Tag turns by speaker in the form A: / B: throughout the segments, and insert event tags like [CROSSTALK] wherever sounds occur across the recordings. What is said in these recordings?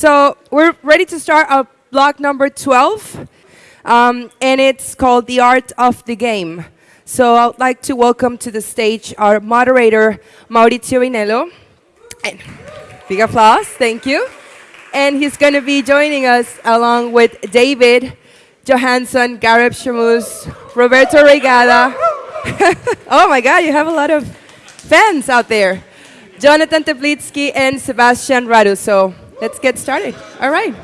A: So we're ready to start our block number 12, um, and it's called The Art of the Game. So I'd like to welcome to the stage our moderator, Maurizio Vinello. And big applause, thank you. And he's going to be joining us along with David Johansson, Gareb Shamus, Roberto Regada. [LAUGHS] oh my God, you have a lot of fans out there. Jonathan Teplitsky and Sebastian Radu. So let's get started. All right.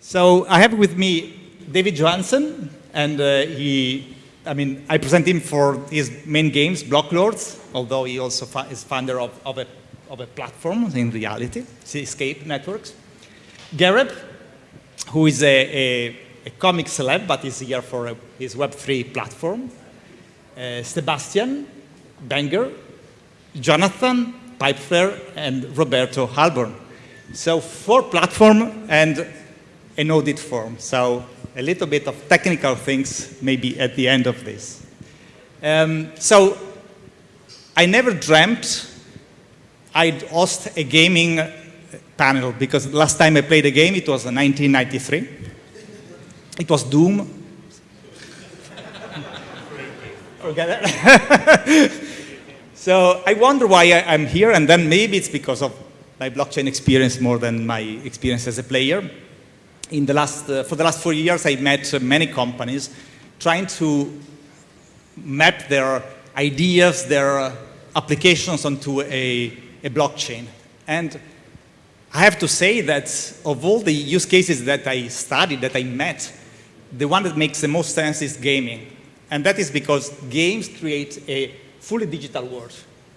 B: So I have with me David Johansson, and uh, he, I mean, I present him for his main games, Blocklords, although he also is founder of, of, a, of a platform in reality, Escape Networks. Gareb, who is a, a, a, comic celeb, but is here for a, his Web3 platform. Uh, Sebastian Banger, Jonathan Pipeflare, and Roberto Halborn. So four platform and an audit form. So a little bit of technical things maybe at the end of this. Um, so I never dreamt I'd host a gaming panel because last time I played a game, it was in 1993. It was Doom. [LAUGHS] [LAUGHS] so I wonder why I, am here, and then maybe it's because of my blockchain experience more than my experience as a player. In the last, uh, for the last four years, I met uh, many companies trying to map their ideas, their uh, applications onto a, a blockchain. And I have to say that of all the use cases that I studied, that I met, the one that makes the most sense is gaming. And that is because games create a fully digital world.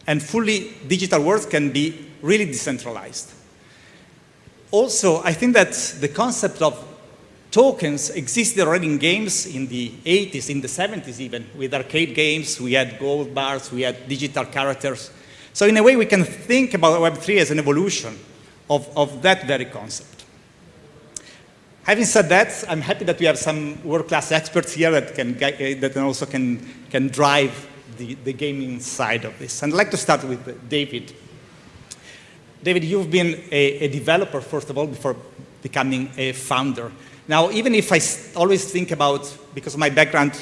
B: And fully digital worlds can be really decentralized. Also, I think that the concept of tokens existed already in games in the 80s, in the 70s even. With arcade games, we had gold bars, we had digital characters. So in a way, we can think about Web3 as an evolution of, of that very concept. Having said that, I'm happy that we have some world-class experts here that can that also can can drive the, the gaming side of this. And I'd like to start with David. David, you've been a, a developer first of all before becoming a founder. Now, even if I always think about, because of my background,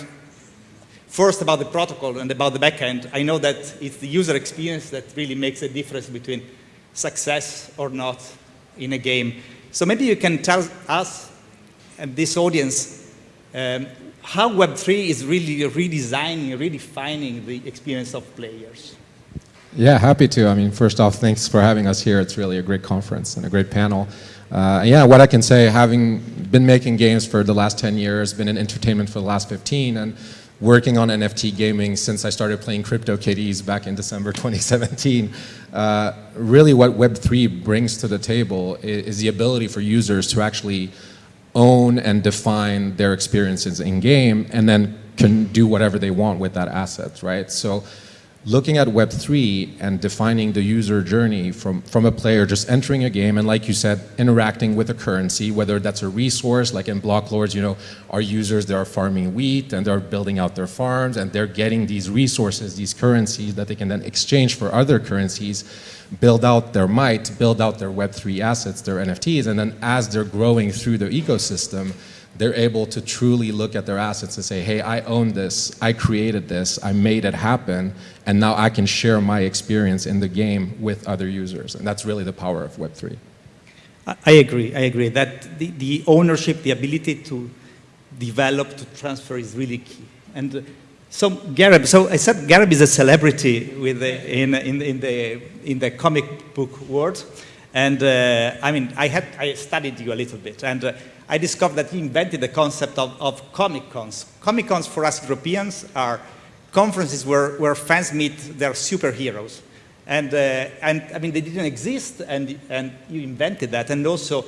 B: first about the protocol and about the backend, I know that it's the user experience that really makes a difference between success or not in a game. So maybe you can tell us and this audience um, how Web3 is really redesigning, redefining the experience of players.
C: Yeah, happy to. I mean, first off, thanks for having us here. It's really a great conference and a great panel. Uh, yeah, what I can say, having been making games for the last 10 years, been in entertainment for the last 15, and working on NFT gaming since I started playing CryptoKitties back in December [LAUGHS] 2017. Uh, really what Web3 brings to the table is, is, the ability for users to actually own and define their experiences in game and then can do whatever they want with that asset, right? So looking at Web3 and defining the user journey from, from a player just entering a game and like you said, interacting with a currency, whether that's a resource, like in Blocklords, you know, our users, they are farming wheat and they're building out their farms and they're getting these resources, these currencies that they can then exchange for other currencies, build out their might, build out their Web3 assets, their NFTs, and then as they're growing through the ecosystem, they're able to truly look at their assets and say, hey, I own this, I created this, I made it happen, and now I can share my experience in the game with other users. And that's really the power of Web3.
B: I agree, I agree. That the, the ownership, the ability to develop, to transfer is really key. And uh, so Gareb, so I said Gareb is a celebrity with the, in, in, in, the, in the comic book world. And uh, I mean, I, had, I studied you a little bit. And uh, I discovered that he invented the concept of, of Comic Cons. Comic Cons for us Europeans are conferences where, where fans meet their superheroes. And, uh, and I mean, they didn't exist, and, and you invented that. And also,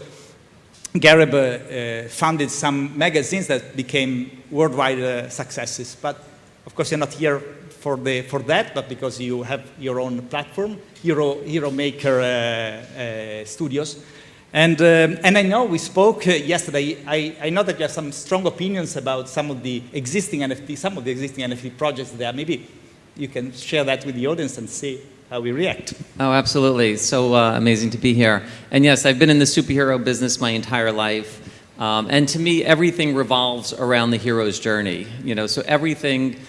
B: Gareb uh, founded some magazines that became worldwide uh, successes. But of course, you're not here for, the, for that, but because you have your own platform, Hero, Hero Maker uh, uh, Studios. And, um, and I know we spoke uh, yesterday, I, I know that you have some strong opinions about some of the existing NFT, some of the existing NFT projects there. Maybe you can share that with the audience and see how we react.
D: Oh, absolutely. So uh, amazing to be here. And yes, I've been in the superhero business my entire life. Um, and to me, everything revolves around the hero's journey. You know, so everything,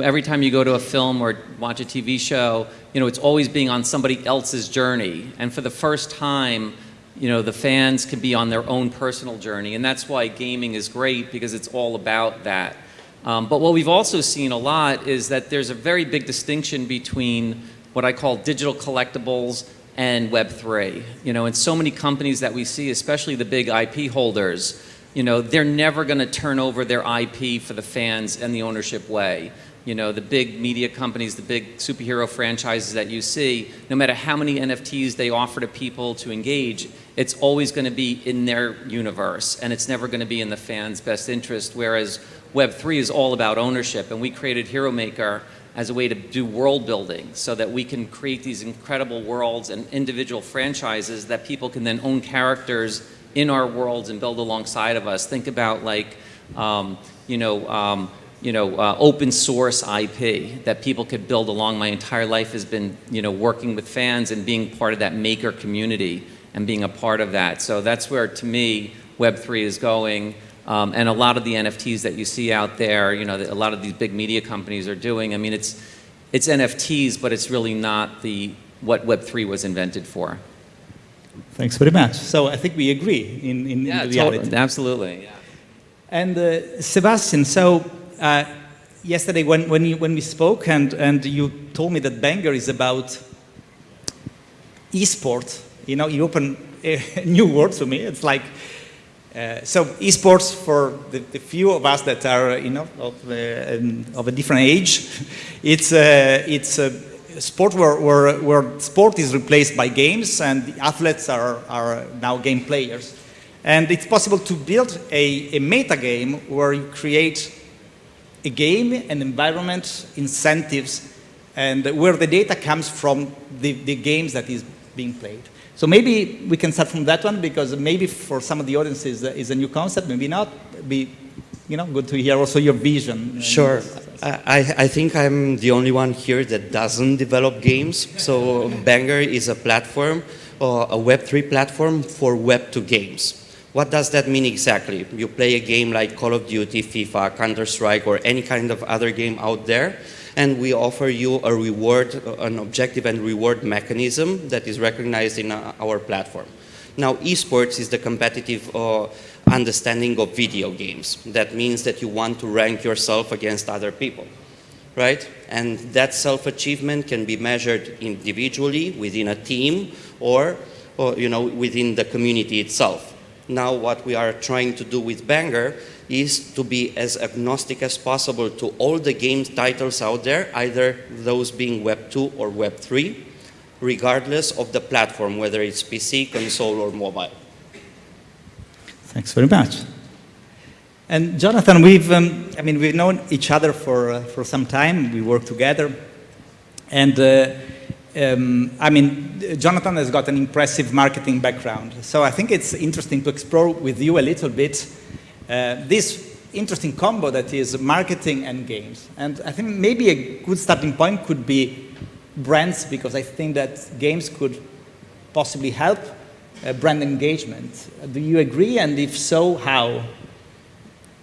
D: every time you go to a film or watch a TV show, you know, it's always being on somebody else's journey. And for the first time, you know, the fans can be on their own personal journey. And that's why gaming is great because it's all about that. Um, but what we've also seen a lot is that there's a very big distinction between what I call digital collectibles and Web3. You know, and so many companies that we see, especially the big IP holders, you know, they're never going to turn over their IP for the fans and the ownership way. You know, the big media companies, the big superhero franchises that you see, no matter how many NFTs they offer to people to engage, it's always going to be in their universe and it's never going to be in the fans' best interest. Whereas Web3 is all about ownership and we created Hero Maker as a way to do world building so that we can create these incredible worlds and individual franchises that people can then own characters in our worlds and build alongside of us. Think about like, um, you know, um, you know, uh, open source IP that people could build along. My entire life has been, you know, working with fans and being part of that maker community and being a part of that. So that's where, to me, Web3 is going. Um, and a lot of the NFTs that you see out there, you know, that a lot of these big media companies are doing. I mean, it's, it's NFTs, but it's really not the, what Web3 was invented for.
B: Thanks very much. So I think we agree in, in,
D: yeah,
B: in reality.
D: Totally, absolutely. Yeah.
B: And uh, Sebastian, so uh, yesterday when, when, you, when we spoke and, and you told me that Banger is about esports, you know, you open [LAUGHS] a new world to me. It's like uh, so esports for the, the, few of us that are you know of, uh, of a different age, [LAUGHS] it's uh, it's a sport where, where, where sport is replaced by games and the athletes are, are now game players. And it's possible to build a, a meta game where you create game, an environment, incentives, and where the data comes from the, the games that is being played. So maybe we can start from that one because maybe for some of the audiences uh, is a new concept, maybe not. Be you know good to hear also your vision.
E: Sure. I, I think I'm the only one here that doesn't develop games. So Banger is a platform, uh, a Web3 platform for Web2 games. What does that mean exactly? You play a game like Call of Duty, FIFA, Counter-Strike, or any kind of other game out there, and we offer you a reward, an objective and reward mechanism that is recognized in uh, our platform. Now, esports is the competitive uh, understanding of video games. That means that you want to rank yourself against other people, right? And that self-achievement can be measured individually within a team or, or, you know, within the community itself. Now, what we are trying to do with Banger is to be as agnostic as possible to all the game titles out there, either those being Web 2 or Web 3, regardless of the platform, whether it's PC, console, or mobile.
B: Thanks very much. And Jonathan, we've, um, I mean, we've known each other for, uh, for some time. We work together. And uh, um, I mean, Jonathan has got an impressive marketing background. So I think it's interesting to explore with you a little bit uh, this interesting combo that is marketing and games. And I think maybe a good starting point could be brands, because I think that games could possibly help uh, brand engagement. Do you agree? And if so, how?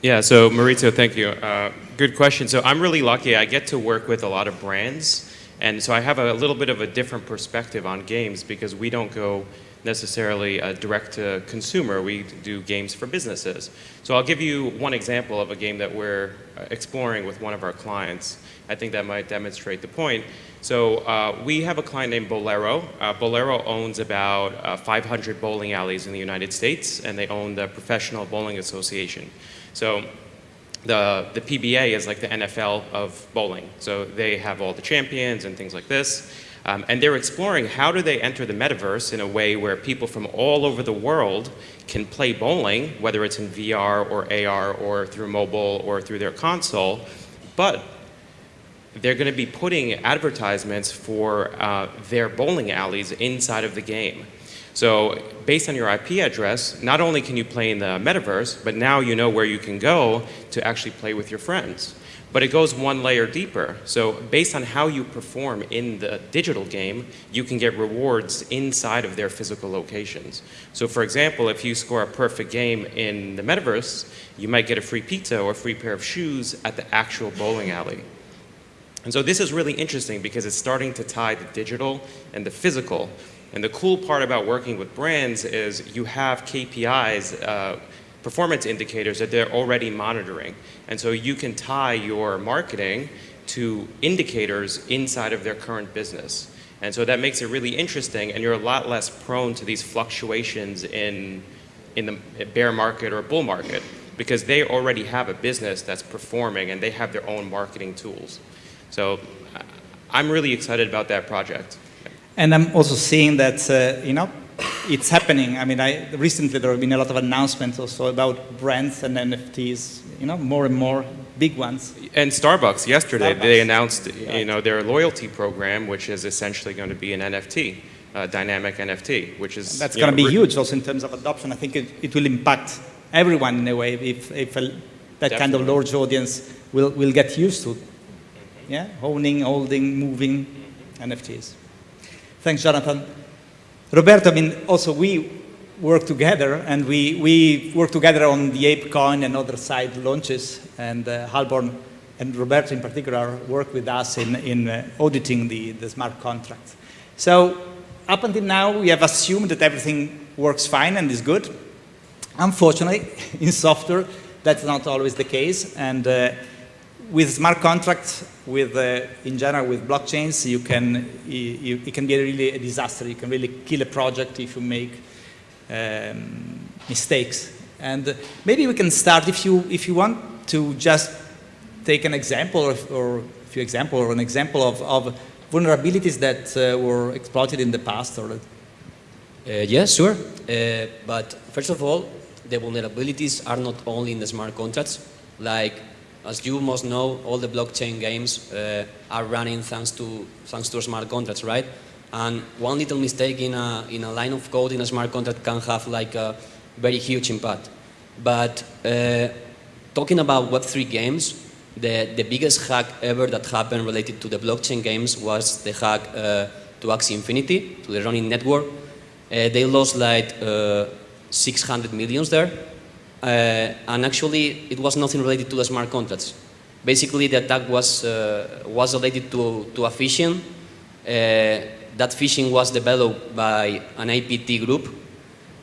F: Yeah, so Maurizio, thank you. Uh, good question. So I'm really lucky. I get to work with a lot of brands. And so I have a little bit of a different perspective on games because we don't go necessarily uh, direct to consumer. We do games for businesses. So I'll give you one example of a game that we're uh, exploring with one of our clients. I think that might demonstrate the point. So uh, we have a client named Bowlero. Uh, Bowlero owns about uh, 500 bowling alleys in the United States, and they own the Professional Bowling Association. So the, the PBA is like the NFL of bowling. So they have all the champions and things like this. Um, and they're exploring how do they enter the metaverse in a way where people from all over the world can play bowling, whether it's in VR or AR or through mobile or through their console, but they're going to be putting advertisements for uh, their bowling alleys inside of the game. So based on your IP address, not only can you play in the metaverse, but now you know where you can go to actually play with your friends. But it goes one layer deeper. So based on how you perform in the digital game, you can get rewards inside of their physical locations. So for example, if you score a perfect game in the metaverse, you might get a free pizza or a free pair of shoes at the actual bowling alley. And so this is really interesting because it's starting to tie the digital and the physical. And the cool part about working with brands is you have KPIs, uh, performance indicators that they're already monitoring. And so you can tie your marketing to indicators inside of their current business. And so that makes it really interesting and you're a lot less prone to these fluctuations in, in the bear market or bull market because they already have a business that's performing and they have their own marketing tools. So I'm really excited about that project.
B: And I'm also seeing that, uh, you know, it's happening. I mean, I, recently there have been a lot of announcements also about brands and NFTs, you know, more and more big ones.
F: And Starbucks yesterday,
B: Starbucks.
F: they announced,
B: Right.
F: you know, their loyalty program, which is essentially going to be an NFT, uh, dynamic NFT, which is
B: That's going to be huge also in terms of adoption. I think it, it will impact everyone in a way if, if a, that kind of large audience will, will get used to yeah, owning, holding, moving NFTs. Thanks, Jonathan. Roberto, I mean, also we work together and we, we work together on the ApeCoin and Otherside launches and uh, Halborn and Roberto in particular work with us in, in uh, auditing the, the smart contracts. So up until now, we have assumed that everything works fine and is good. Unfortunately, [LAUGHS] in software, that's not always the case. And uh, with smart contracts, with uh, in general with blockchains, you can you, it can be really a disaster. You can really kill a project if you make um, mistakes. And maybe we can start if you if you want to just take an example or, or a few example or an example of, of vulnerabilities that uh, were exploited in the past or
G: Uh, sure. Uh, but first of all, the vulnerabilities are not only in the smart contracts. Like, as you must know, all the blockchain games uh, are Ronin thanks to thanks to smart contracts, right? And one little mistake in a in a line of code in a smart contract can have like a very huge impact. But uh, talking about Web3 games, the, the biggest hack ever that happened related to the blockchain games was the hack uh, to Axie Infinity, to the running network. Uh, they lost like uh, 600 millions there. Uh, and actually, it was nothing related to the smart contracts. Basically, the attack was, uh, was related to, to a phishing. Uh, that phishing was developed by an APT group.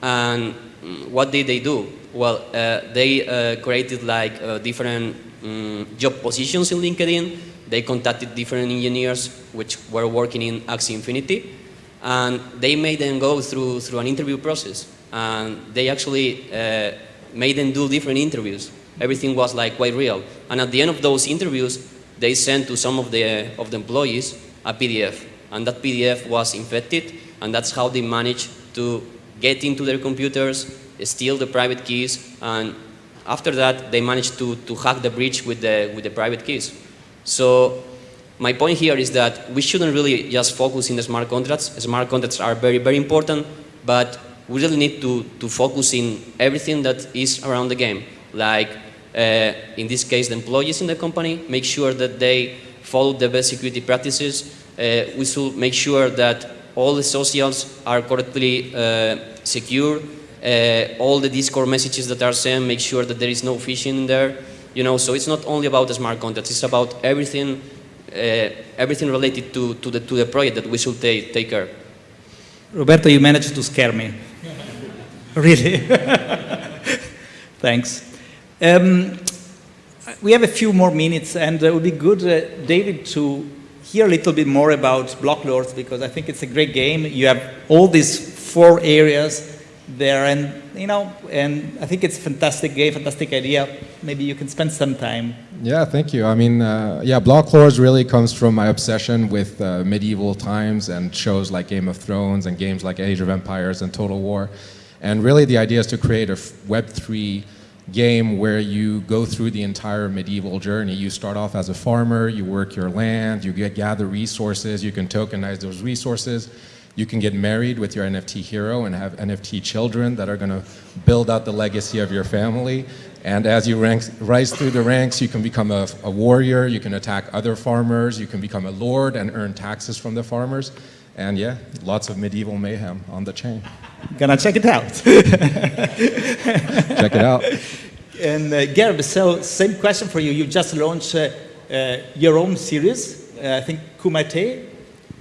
G: And what did they do? Well, uh, they uh, created like uh, different mm, job positions in LinkedIn. They contacted different engineers which were working in Axie Infinity and they made them go through, through an interview process. And they actually made them do different interviews. Everything was like quite real. And at the end of those interviews, they sent to some of the, uh, of the employees a PDF. And that PDF was infected, and that's how they managed to get into their computers, steal the private keys, and after that, they managed to, to hack the breach with the, with the private keys. So my point here is that we shouldn't really just focus in the smart contracts. Smart contracts are very, very important, but we really need to, to focus in everything that is around the game. Like, uh, in this case, the employees in the company, make sure that they follow the best security practices. Uh, we should make sure that all the socials are correctly uh, secure. Uh, all the Discord messages that are sent, make sure that there is no phishing in there. You know, so it's not only about the smart contracts, it's about everything uh, everything related to, to, the, to the project that we should take, take care.
B: Roberto, you managed to scare me. Really? [LAUGHS] Thanks. Um, we have a few more minutes, and it would be good, uh, David, to hear a little bit more about Block Lords because I think it's a great game. You have all these four areas there, and you know, and I think it's a fantastic game, fantastic idea. Maybe you can spend some time.
C: Yeah, thank you. I mean, uh, yeah, Block Lords really comes from my obsession with uh, medieval times and shows like Game of Thrones and games like Age of Empires and Total War. And really the idea is to create a Web3 game where you go through the entire medieval journey. You start off as a farmer, you work your land, you get, gather resources, you can tokenize those resources, You can get married with your NFT hero and have NFT children that are going to build out the legacy of your family. And as you rise through the ranks, you can become a, a warrior, you can attack other farmers, you can become a lord and earn taxes from the farmers. And yeah, lots of medieval mayhem on the chain.
B: Gonna check it out.
C: Check it out. [LAUGHS]
B: And uh, Gerb, so same question for you. You just launched uh, uh, your own series, uh, I think Kumite.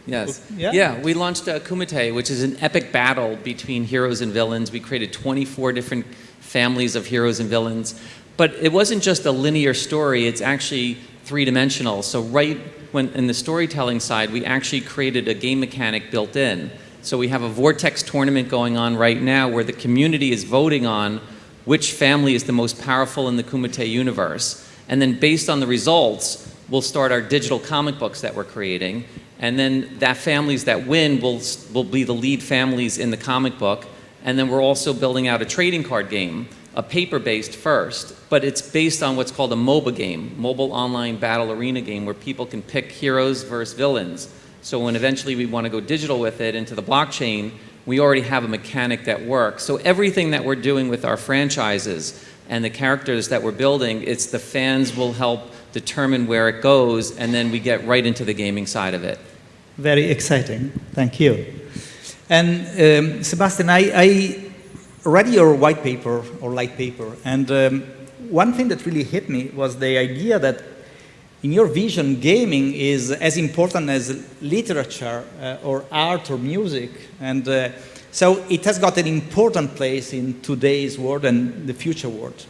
D: Yes.
B: Yeah?
D: we launched uh, Kumite, which is an epic battle between heroes and villains. We created 24 different families of heroes and villains. But it wasn't just a linear story, it's actually three-dimensional. So right when in the storytelling side, we actually created a game mechanic built in. So we have a Vortex tournament going on right now where the community is voting on which family is the most powerful in the Kumite universe. And then based on the results, we'll start our digital comic books that we're creating. And then that families that win will, will be the lead families in the comic book. And then we're also building out a trading card game, a paper-based first, but it's based on what's called a MOBA game, Mobile Online Battle Arena game, where people can pick heroes versus villains. So when eventually we want to go digital with it into the blockchain, we already have a mechanic that works. So everything that we're doing with our franchises and the characters that we're building, it's the fans will help determine where it goes, and then we get right into the gaming side of it.
B: Very exciting. Thank you. And um, Sebastian, I, I read your white paper or light paper, and um, one thing that really hit me was the idea that in your vision, gaming is as important as literature uh, or art or music. And uh, so it has got an important place in today's world and the future world.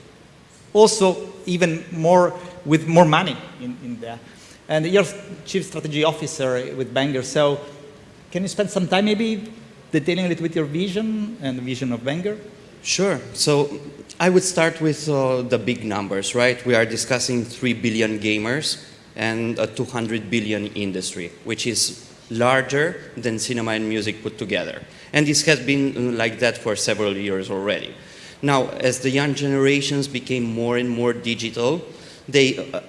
B: Also, even more with more money in, in there. And you're chief strategy officer with Banger, so can you spend some time maybe detailing a little bit your vision and the vision of Banger?
E: Sure. So I would start with uh, the big numbers, right? We are discussing 3 billion gamers and a 200 billion industry, which is larger than cinema and music put together. And this has been uh, like that for several years already. Now, as the young generations became more and more digital, they uh,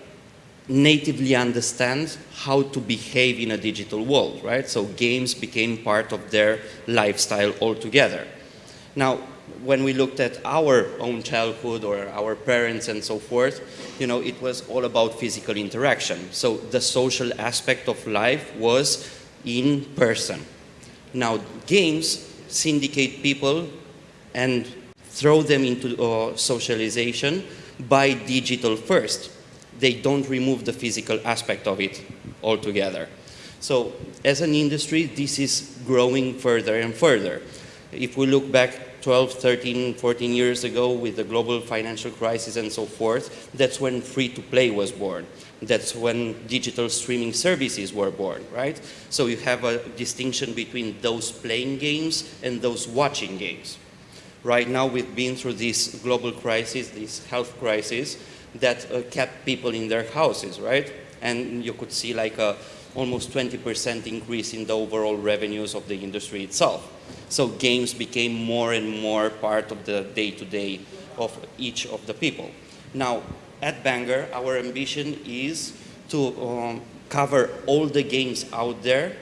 E: natively understand how to behave in a digital world, right? So games became part of their lifestyle altogether. Now, when we looked at our own childhood or our parents and so forth, you know, it was all about physical interaction. So the social aspect of life was in person. Now, games syndicate people and throw them into uh, socialization by digital first. They don't remove the physical aspect of it altogether. So as an industry, this is growing further and further. If we look back 12, 13, 14 years ago with the global financial crisis and so forth, that's when free-to-play was born. That's when digital streaming services were born, right? So you have a distinction between those playing games and those watching games. Right now we've been through this global crisis, this health crisis, that uh, kept people in their houses, right? And you could see like a almost 20% increase in the overall revenues of the industry itself. So games became more and more part of the day-to-day -day of each of the people. Now, at Banger, our ambition is to um, cover all the games out there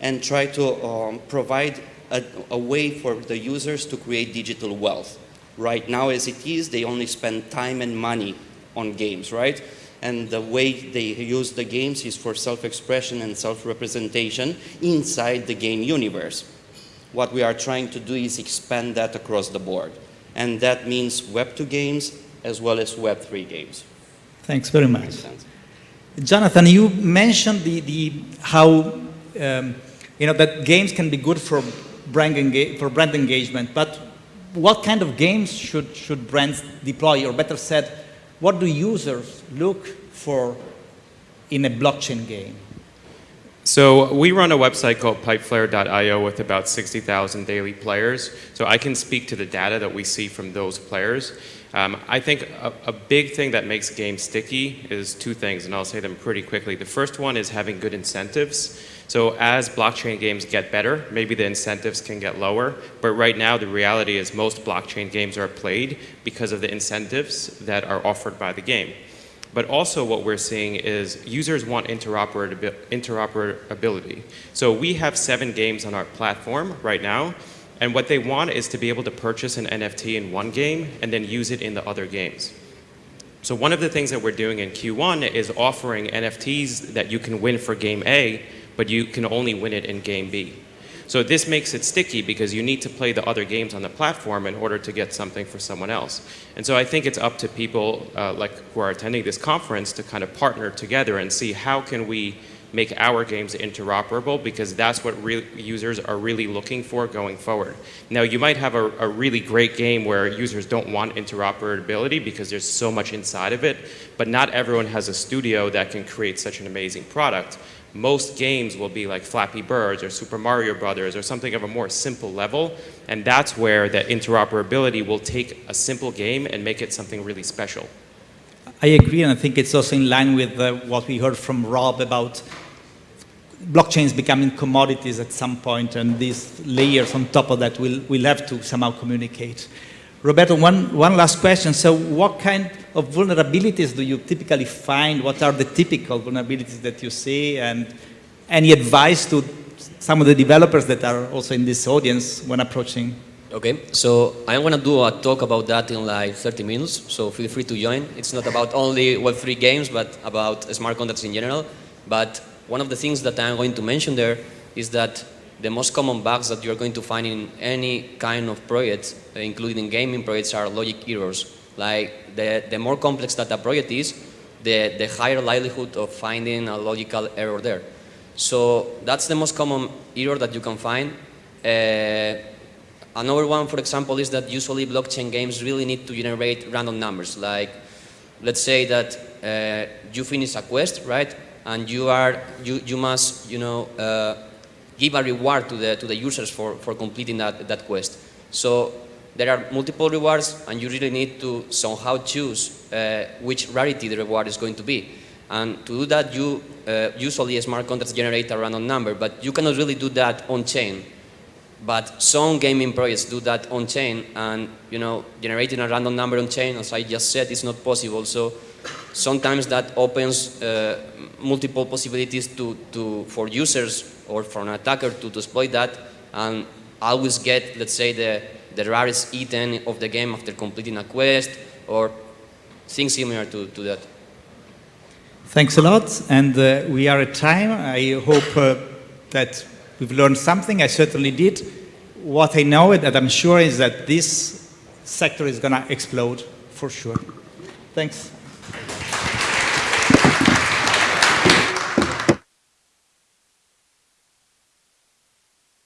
E: and try to um, provide a, a way for the users to create digital wealth. Right now, as it is, they only spend time and money on games, right? and the way they use the games is for self-expression and self-representation inside the game universe. What we are trying to do is expand that across the board. And that means Web2 games as well as Web3 games.
B: Thanks very much. Jonathan, you mentioned the, the, how um, you know, that games can be good for brand, for brand engagement, but what kind of games should, should brands deploy, or better said, what do users look for in a blockchain game?
F: So we run a website called pipeflare.io with about 60,000 daily players. So I can speak to the data that we see from those players. Um, I think a, a, big thing that makes games sticky is two things, and I'll say them pretty quickly. The first one is having good incentives. So as blockchain games get better, maybe the incentives can get lower. But right now, the reality is most blockchain games are played because of the incentives that are offered by the game. But also what we're seeing is users want interoperability. So we have seven games on our platform right now, and what they want is to be able to purchase an NFT in one game and then use it in the other games. So one of the things that we're doing in Q1 is offering NFTs that you can win for game A, but you can only win it in game B. So this makes it sticky because you need to play the other games on the platform in order to get something for someone else. And so I think it's up to people uh, like who are attending this conference to kind of partner together and see how can we make our games interoperable because that's what users are really looking for going forward. Now, you might have a, a, really great game where users don't want interoperability because there's so much inside of it, but not everyone has a studio that can create such an amazing product. Most games will be like Flappy Birds or Super Mario Brothers or something of a more simple level, and that's where that interoperability will take a simple game and make it something really special.
B: I agree, and I think it's also in line with uh, what we heard from Rob about blockchains becoming commodities at some point, and these layers on top of that will will have to somehow communicate. Roberto, one, one last question. So what kind of vulnerabilities do you typically find? What are the typical vulnerabilities that you see? And any advice to some of the developers that are also in this audience when approaching
G: Okay, so I'm gonna do a talk about that in like 30 minutes, so feel free to join. It's not about only Web3 games, but about smart contracts in general. But one of the things that I'm going to mention there is that the most common bugs that you're going to find in any kind of project, including gaming projects, are logic errors. Like the, the more complex that a project is, the, the higher likelihood of finding a logical error there. So that's the most common error that you can find. Uh, Another one, for example, is that usually blockchain games really need to generate random numbers. Like, let's say that uh, you finish a quest, right? And you are you, you must you know uh, give a reward to the to the users for for completing that that quest. So there are multiple rewards, and you really need to somehow choose uh, which rarity the reward is going to be. And to do that, you uh, usually smart contracts generate a random number, but you cannot really do that on chain. But some gaming projects do that on chain, and you know, generating a random number on chain, as I just said, is not possible. So sometimes that opens uh, multiple possibilities to, to, for users or for an attacker to, to exploit that and always get, let's say, the, the rarest item of the game after completing a quest or things similar to, to that.
B: Thanks a lot, and uh, we are at time. I hope uh, that we've learned something. I certainly did. What I know that I'm sure is that this sector is going to explode for sure. Thanks.